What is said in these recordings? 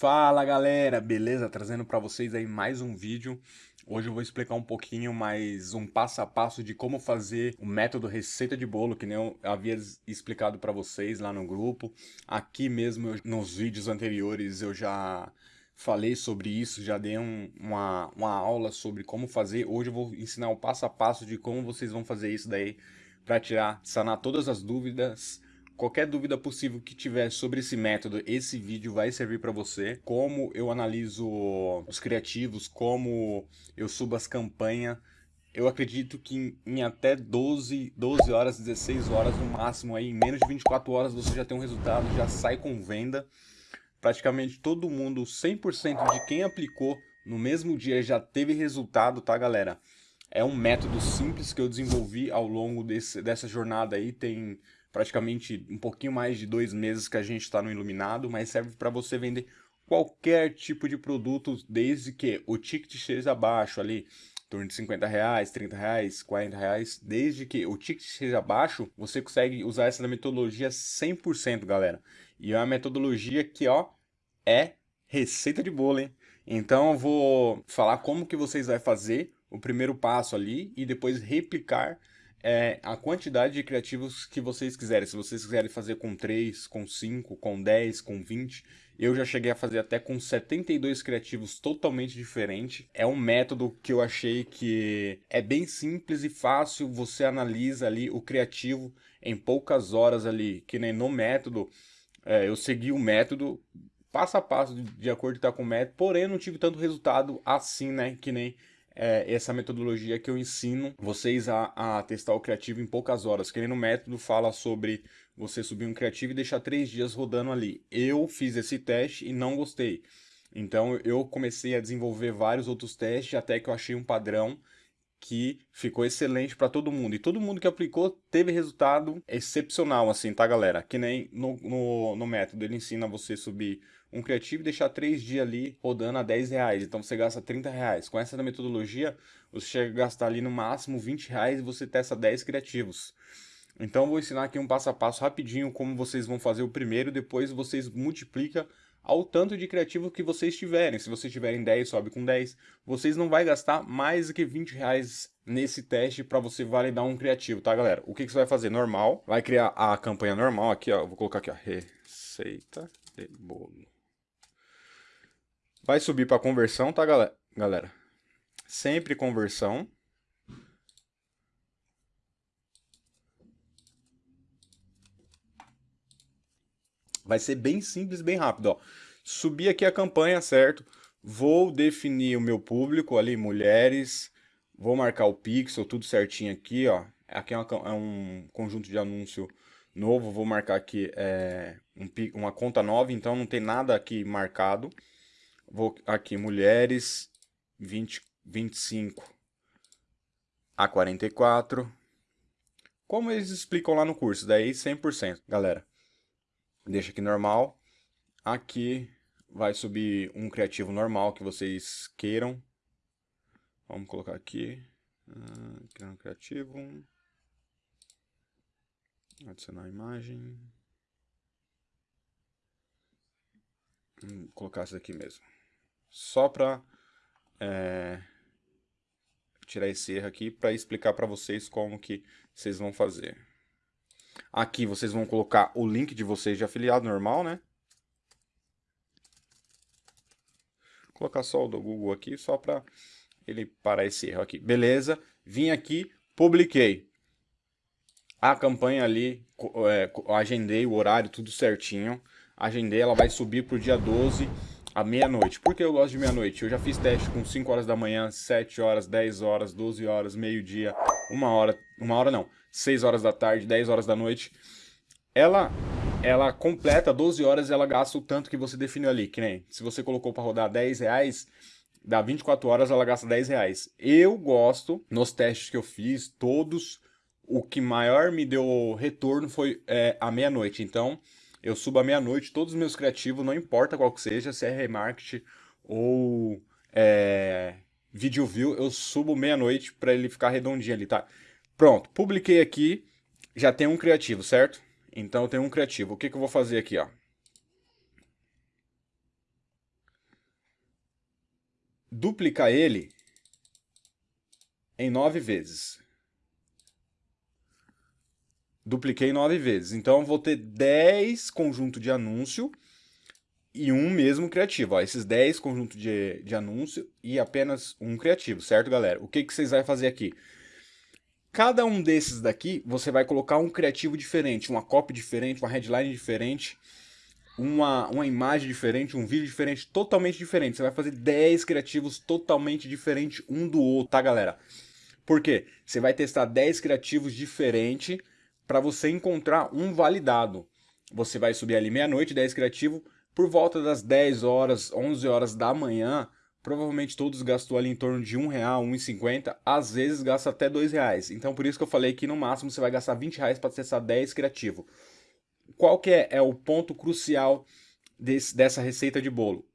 Fala galera, beleza? Trazendo para vocês aí mais um vídeo. Hoje eu vou explicar um pouquinho mais um passo a passo de como fazer o método receita de bolo, que nem eu havia explicado para vocês lá no grupo. Aqui mesmo, nos vídeos anteriores, eu já falei sobre isso, já dei um, uma, uma aula sobre como fazer. Hoje eu vou ensinar o passo a passo de como vocês vão fazer isso daí para tirar, sanar todas as dúvidas Qualquer dúvida possível que tiver sobre esse método, esse vídeo vai servir para você. Como eu analiso os criativos, como eu subo as campanhas. Eu acredito que em, até 12, 12 horas, 16 horas no máximo, aí, em menos de 24 horas você já tem um resultado, já sai com venda. Praticamente todo mundo, 100% de quem aplicou no mesmo dia já teve resultado, tá galera? É um método simples que eu desenvolvi ao longo desse, dessa jornada aí, tem praticamente um pouquinho mais de dois meses que a gente está no Iluminado, mas serve para você vender qualquer tipo de produto, desde que o ticket seja baixo ali, em torno de 50 reais, 30 reais, 40 reais, desde que o ticket seja baixo, você consegue usar essa metodologia 100%, galera. E é uma metodologia que, ó, é receita de bolo, hein? Então eu vou falar como que vocês vão fazer o primeiro passo ali e depois replicar é, a quantidade de criativos que vocês quiserem. Se vocês quiserem fazer com 3, com 5, com 10, com 20, eu já cheguei a fazer até com 72 criativos totalmente diferente. É um método que eu achei que é bem simples e fácil. Você analisa ali o criativo em poucas horas ali, que nem no método. É, eu segui o método passo a passo de, de acordo com o método, porém não tive tanto resultado assim, né, que nem é, essa metodologia que eu ensino vocês a, a, testar o criativo em poucas horas. Que nem no método fala sobre você subir um criativo e deixar três dias rodando ali. Eu fiz esse teste e não gostei. Então eu comecei a desenvolver vários outros testes até que eu achei um padrão que ficou excelente para todo mundo. E todo mundo que aplicou teve resultado excepcional, assim, tá, galera? Que nem no, no, no método, ele ensina você subir um criativo e deixar três dias ali rodando a 10 reais. Então você gasta 30 reais. Com essa metodologia, você chega a gastar ali no máximo 20 reais e você testa 10 criativos. Então vou ensinar aqui um passo a passo rapidinho como vocês vão fazer o primeiro, depois vocês multiplicam ao tanto de criativo que vocês tiverem. Se vocês tiverem 10, sobe com 10. Vocês não vai gastar mais do que 20 reais nesse teste para você validar um criativo, tá, galera? O que, que você vai fazer? Normal. Vai criar a campanha normal aqui, ó. Vou colocar aqui, ó. Receita de bolo. Vai subir para conversão, tá, galera? Sempre conversão. Vai ser bem simples, bem rápido, ó. Subir aqui a campanha, certo? Vou definir o meu público ali, mulheres. Vou marcar o pixel, tudo certinho aqui, ó. Aqui é, uma, é um conjunto de anúncio novo. Vou marcar aqui é, um, uma conta nova, então não tem nada aqui marcado. Vou aqui, mulheres, 20, 25 a 44. Como eles explicam lá no curso, daí 100%, galera deixa aqui normal. Aqui vai subir um criativo normal que vocês queiram. Vamos colocar aqui. Uh, criar um criativo. Adicionar a imagem. Vou colocar isso aqui mesmo. Só para é, tirar esse erro aqui para explicar para vocês como que vocês vão fazer. Aqui vocês vão colocar o link de vocês de afiliado normal, né? Vou colocar só o do Google aqui, só para ele parar esse erro aqui. Beleza, vim aqui, publiquei. A campanha ali, é, agendei o horário, tudo certinho. Agendei, ela vai subir para o dia 12 à meia-noite. Por que eu gosto de meia-noite? Eu já fiz teste com 5 horas da manhã, 7 horas, 10 horas, 12 horas, meio-dia, uma hora, uma hora não, 6 horas da tarde, 10 horas da noite. Ela ela completa 12 horas e ela gasta o tanto que você definiu ali, que nem se você colocou para rodar 10 reais, dá 24 horas ela gasta 10 reais. Eu gosto, nos testes que eu fiz, todos, o que maior me deu retorno foi é, a meia-noite. Então, eu subo à meia-noite todos os meus criativos, não importa qual que seja, se é remarketing ou é, video view, eu subo meia-noite para ele ficar redondinho ali, tá? Pronto, publiquei aqui, já tem um criativo, certo? Então eu tenho um criativo. O que, que eu vou fazer aqui, ó? duplicar ele em 9 vezes. Dupliquei 9 vezes. Então, vou ter 10 conjuntos de anúncio e um mesmo criativo. Ó, esses 10 conjuntos de, de anúncio e apenas um criativo, certo, galera? O que, que vocês vão fazer aqui? Cada um desses daqui, você vai colocar um criativo diferente, uma copy diferente, uma headline diferente, uma, uma imagem diferente, um vídeo diferente, totalmente diferente. Você vai fazer 10 criativos totalmente diferentes um do outro, tá, galera? Por quê? Você vai testar 10 criativos diferentes para você encontrar um validado. Você vai subir ali meia-noite, 10 criativos, por volta das 10 horas, 11 horas da manhã, provavelmente todos gastou ali em torno de um real, 1,50, às vezes gasta até dois reais. Então por isso que eu falei que no máximo você vai gastar 20 reais para acessar 10 criativo. Qual que é, é o ponto crucial desse, dessa receita de bolo?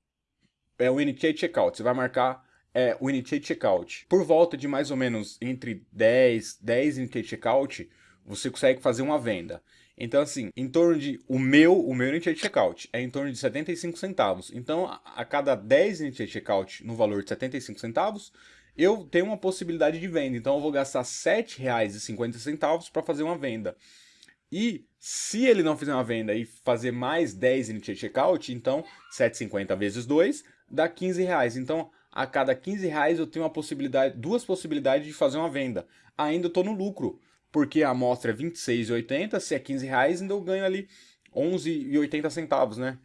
É o Initiate Checkout. Você vai marcar é, o Initiate Checkout. Por volta de mais ou menos entre 10, 10 Initiate Checkout, você consegue fazer uma venda. Então, assim, em torno de... O meu, o meu Initiate Checkout é em torno de 75 centavos. Então, a, cada 10 Initiate Checkout no valor de 75 centavos, eu tenho uma possibilidade de venda. Então, eu vou gastar R$ 7,50 para fazer uma venda. E se ele não fizer uma venda e fazer mais 10 Initiate Checkout, então 7,50 vezes 2 dá 15 reais. Então, a cada 15 reais eu tenho uma possibilidade, duas possibilidades de fazer uma venda. Ainda estou no lucro porque a amostra é 26,80, se é 15 reais, ainda eu ganho ali 11,80 centavos, né?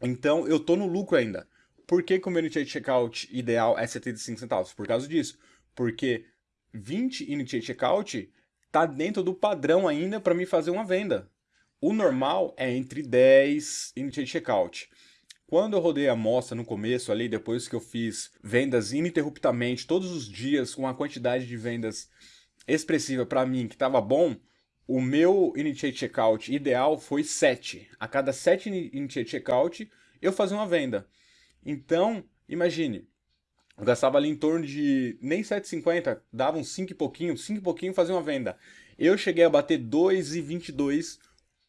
Então, eu tô no lucro ainda. Por que, meu Initiate Checkout ideal é 75 centavos? Por causa disso. Porque 20 Initiate Checkout tá dentro do padrão ainda para me fazer uma venda. O normal é entre 10 Initiate Checkout. Quando eu rodei a amostra no começo ali, depois que eu fiz vendas ininterruptamente, todos os dias, com a quantidade de vendas expressiva para mim que estava bom, o meu Initiate Checkout ideal foi 7. A cada 7 Initiate Checkout, eu fazia uma venda. Então, imagine, eu gastava ali em torno de nem 7,50, dava uns 5 e pouquinho, 5 e pouquinho fazia uma venda. Eu cheguei a bater 2,22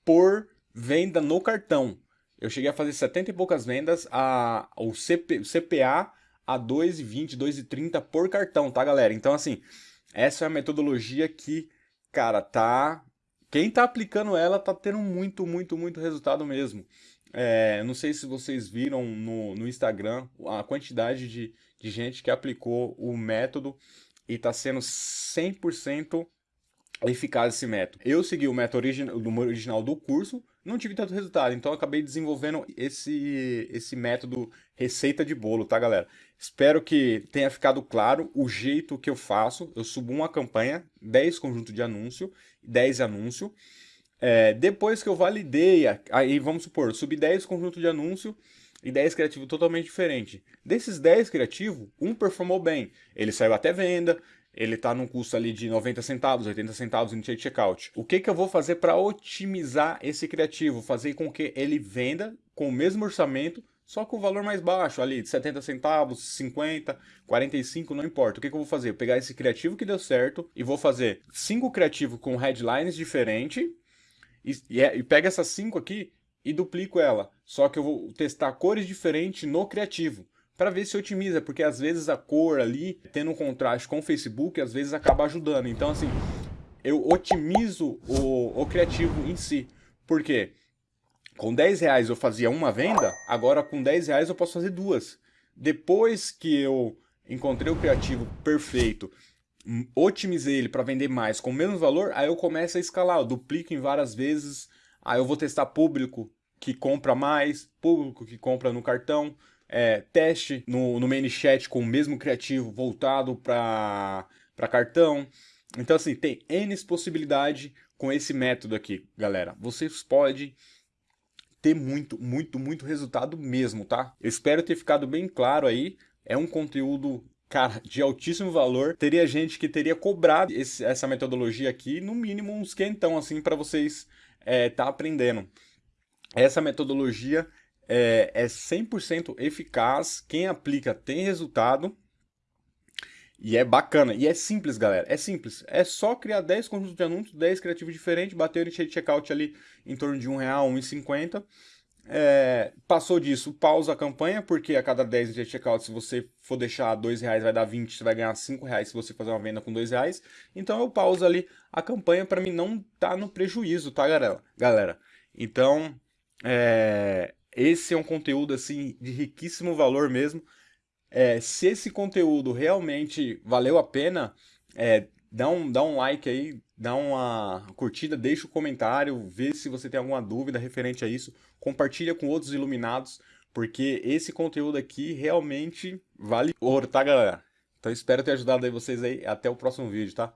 por venda no cartão. Eu cheguei a fazer 70 e poucas vendas, a, o, CP, CPA a 2,20, 2,30 por cartão, tá galera? Então assim, essa é a metodologia que, cara, tá... Quem tá aplicando ela tá tendo muito, muito, muito resultado mesmo. É, não sei se vocês viram no, no Instagram a quantidade de, de gente que aplicou o método e tá sendo 100% eficaz esse método. Eu segui o método original, do original do curso, não tive tanto resultado, então acabei desenvolvendo esse, esse método receita de bolo, tá galera? Espero que tenha ficado claro o jeito que eu faço. Eu subo uma campanha, 10 conjuntos de anúncio, 10 anúncio. É, depois que eu validei, aí vamos supor, subi 10 conjuntos de anúncio e 10 criativos totalmente diferentes. Desses 10 criativos, um performou bem. Ele saiu até venda, ele está num custo ali de 90 centavos, 80 centavos no checkout. O que, que eu vou fazer para otimizar esse criativo? Fazer com que ele venda com o mesmo orçamento, só com o valor mais baixo, ali de 70 centavos, 50, 45, não importa. O que, que eu vou fazer? Eu pegar esse criativo que deu certo e vou fazer cinco criativos com headlines diferentes e, e, é, e pego essas cinco aqui e duplico ela. Só que eu vou testar cores diferentes no criativo para ver se otimiza, porque às vezes a cor ali, tendo um contraste com o Facebook, às vezes acaba ajudando. Então, assim, eu otimizo o, o criativo em si. Por quê? Com 10 reais eu fazia uma venda, agora com 10 reais eu posso fazer duas. Depois que eu encontrei o criativo perfeito, hum, otimizei ele para vender mais com menos valor, aí eu começo a escalar, eu duplico em várias vezes, aí eu vou testar público que compra mais, público que compra no cartão, é, teste no, no ManyChat com o mesmo criativo voltado para cartão. Então, assim, tem N possibilidade com esse método aqui, galera. Vocês podem ter muito, muito, muito resultado mesmo, tá? Eu espero ter ficado bem claro aí. É um conteúdo, cara, de altíssimo valor. Teria gente que teria cobrado esse, essa metodologia aqui, no mínimo uns quentão, assim, para vocês é, tá aprendendo. Essa metodologia é, é 100% eficaz, quem aplica tem resultado, e é bacana, e é simples, galera, é simples. É só criar 10 conjuntos de anúncios, 10 criativos diferentes, bater o initiate checkout ali em torno de R$1,00, R$1,50. É, passou disso, pausa a campanha, porque a cada 10 de checkout, se você for deixar 2 reais, vai dar 20, você vai ganhar 5 reais se você fazer uma venda com 2 reais. Então eu pauso ali a campanha para mim não tá no prejuízo, tá, galera? galera? Então, é, esse é um conteúdo assim de riquíssimo valor mesmo. É, se esse conteúdo realmente valeu a pena, é, dá, um, dá um like aí, dá uma curtida, deixa o um comentário, vê se você tem alguma dúvida referente a isso, compartilha com outros iluminados, porque esse conteúdo aqui realmente vale ouro, tá galera? Então espero ter ajudado aí vocês aí, até o próximo vídeo, tá?